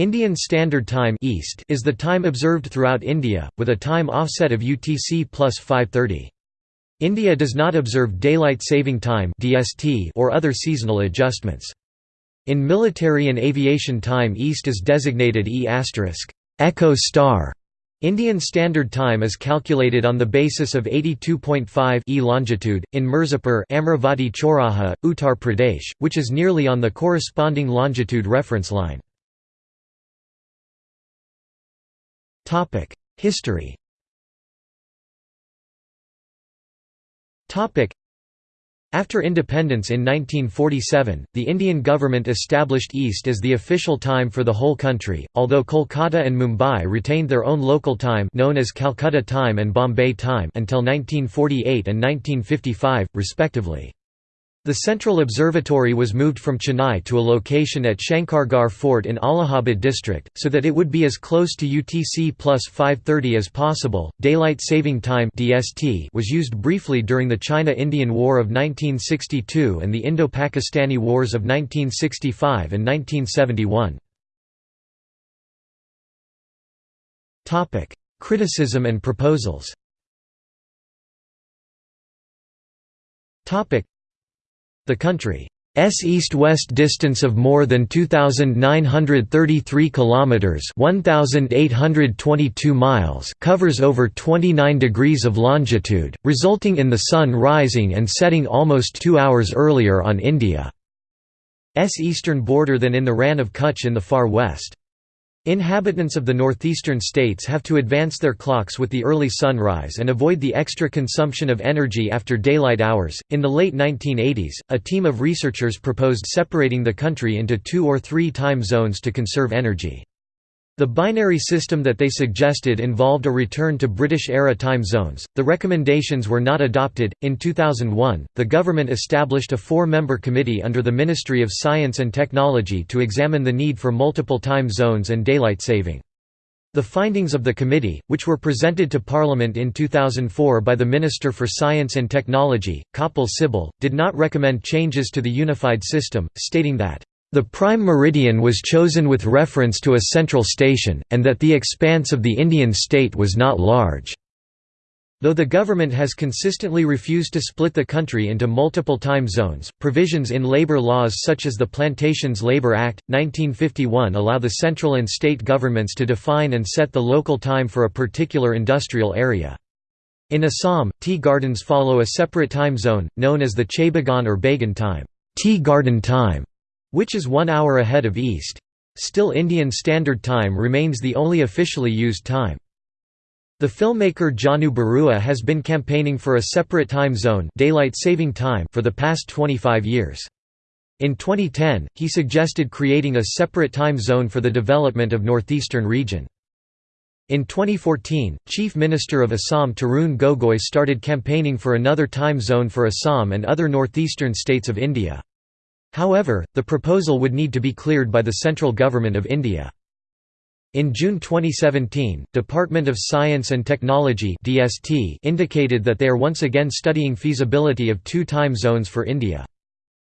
Indian Standard Time East is the time observed throughout India, with a time offset of UTC plus 530. India does not observe Daylight Saving Time or other seasonal adjustments. In military and aviation time East is designated E** Echo star. Indian Standard Time is calculated on the basis of 82.5 e longitude, in Mirzapur Amravati Choraha, Uttar Pradesh, which is nearly on the corresponding longitude reference line. History after independence in 1947, the Indian government established East as the official time for the whole country, although Kolkata and Mumbai retained their own local time known as Calcutta time and Bombay time until 1948 and 1955, respectively. The Central Observatory was moved from Chennai to a location at Shankargarh Fort in Allahabad district, so that it would be as close to UTC plus 530 as possible. Daylight Saving Time (DST) was used briefly during the China-Indian War of 1962 and the Indo-Pakistani Wars of 1965 and 1971. Topic: Criticism and proposals. Topic: the country's east-west distance of more than 2933 kilometers, 1822 miles, covers over 29 degrees of longitude, resulting in the sun rising and setting almost 2 hours earlier on India's eastern border than in the Rann of Kutch in the far west. Inhabitants of the northeastern states have to advance their clocks with the early sunrise and avoid the extra consumption of energy after daylight hours. In the late 1980s, a team of researchers proposed separating the country into two or three time zones to conserve energy. The binary system that they suggested involved a return to British era time zones. The recommendations were not adopted. In 2001, the government established a four member committee under the Ministry of Science and Technology to examine the need for multiple time zones and daylight saving. The findings of the committee, which were presented to Parliament in 2004 by the Minister for Science and Technology, Kapil Sibal, did not recommend changes to the unified system, stating that the prime meridian was chosen with reference to a central station, and that the expanse of the Indian state was not large. Though the government has consistently refused to split the country into multiple time zones, provisions in labor laws such as the Plantations Labor Act, 1951 allow the central and state governments to define and set the local time for a particular industrial area. In Assam, tea gardens follow a separate time zone, known as the Chaibagan or Bagan time, tea garden time which is one hour ahead of East. Still Indian Standard Time remains the only officially used time. The filmmaker Jahnu Barua has been campaigning for a separate time zone daylight saving time for the past 25 years. In 2010, he suggested creating a separate time zone for the development of northeastern region. In 2014, Chief Minister of Assam Tarun Gogoi started campaigning for another time zone for Assam and other northeastern states of India. However, the proposal would need to be cleared by the central government of India. In June 2017, Department of Science and Technology indicated that they are once again studying feasibility of two time zones for India.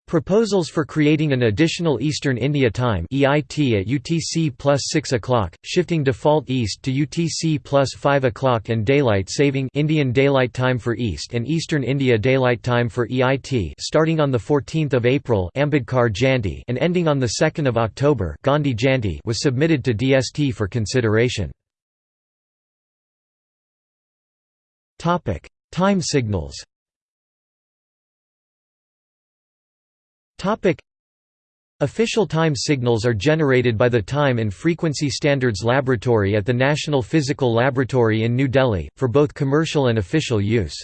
Proposals for creating an additional Eastern India Time EIT at UTC plus 6 o'clock, shifting default east to UTC plus 5 o'clock and daylight saving Indian Daylight Time for East and Eastern India Daylight Time for EIT starting on 14 April Ambedkar Jayanti and ending on 2 October Gandhi Jayanti was submitted to DST for consideration. Time signals Topic Official time signals are generated by the Time and Frequency Standards Laboratory at the National Physical Laboratory in New Delhi, for both commercial and official use.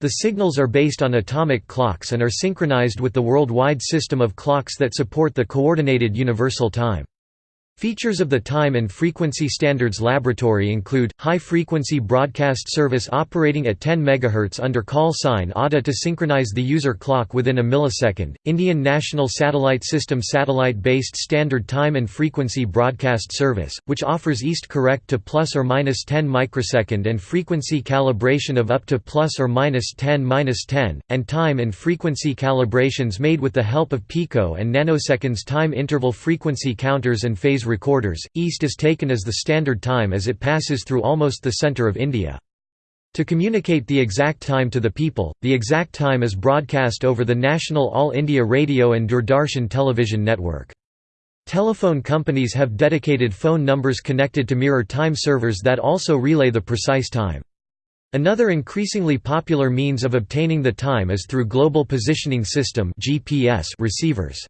The signals are based on atomic clocks and are synchronized with the worldwide system of clocks that support the Coordinated Universal Time. Features of the Time and Frequency Standards Laboratory include, high-frequency broadcast service operating at 10 MHz under call sign ATA to synchronize the user clock within a millisecond, Indian National Satellite System satellite-based standard time and frequency broadcast service, which offers east correct to plus or minus 10 microsecond and frequency calibration of up to plus or minus 10 minus 10, and time and frequency calibrations made with the help of pico and nanoseconds time interval frequency counters and phase Japanese recorders, east is taken as the standard time as it passes through almost the centre of India. To communicate the exact time to the people, the exact time is broadcast over the National All India Radio and Doordarshan television network. Telephone companies have dedicated phone numbers connected to mirror time servers that also relay the precise time. Another increasingly popular means of obtaining the time is through Global Positioning System receivers.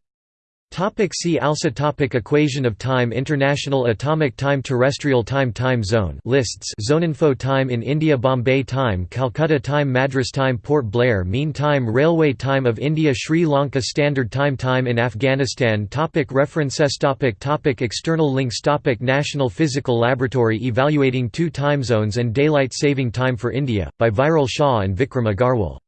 Topic see also topic Equation of time International Atomic Time Terrestrial Time Time Zone lists Zoneinfo Time in India Bombay Time Calcutta Time Madras Time Port Blair Mean Time Railway Time of India Sri Lanka Standard Time Time in Afghanistan topic References topic topic External links topic National Physical Laboratory Evaluating Two Time Zones and Daylight Saving Time for India, by Viral Shah and Vikram Agarwal